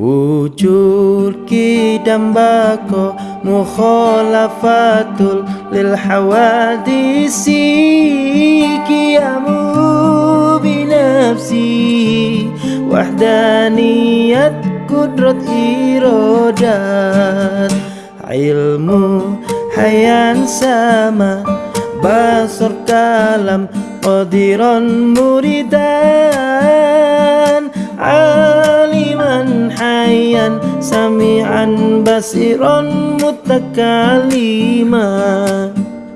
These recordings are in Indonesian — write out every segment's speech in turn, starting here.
Wujud kidam bako mukhalafatul lil hawadisi Kiamu binafsi Wahdaniyat kudrat irodat Ilmu hayan sama Basar kalam qadiran muridan sami'an basiran mutakalima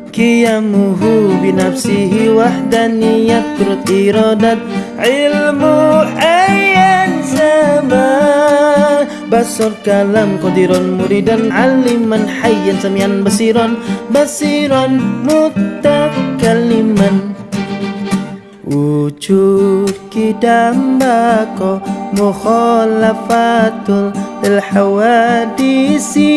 Kiyamuhu binafsihi wahdaniyat turut iradat Ilmu hayan sama Basar kalam qadiran muridan. Aliman hayan sami'an basiran Basiran mutakaliman Wujud kidam bako mukhalafatul lil hawadisi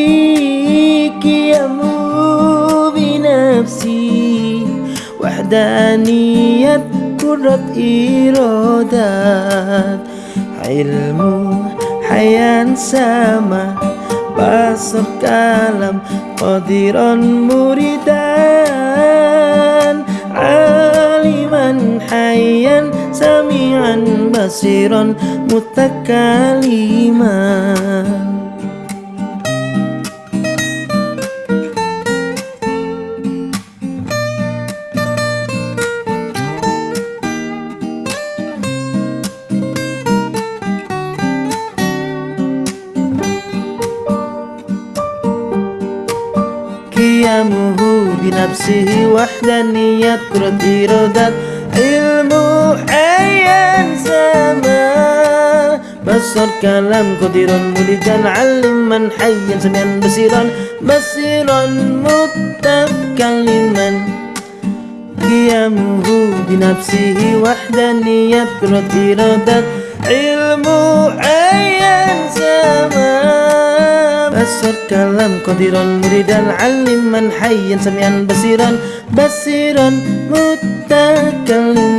Kiamu binafsi Wahdaniyat kudrat iradat Ilmu hayan sama Basar kalam hayyan sami'an basiran mutakaliman. Qiyamuhu binafsihi Basar kalam qadirun mulidan Aliman hayyan samian basiran Basiran mutakaliman Qiyamuhu binafsihi wahdaniyat kurat iradat Ilmu ayan sama. Basar kalam qadiran muridan aliman hayyan samian basiran basiran mutakaliman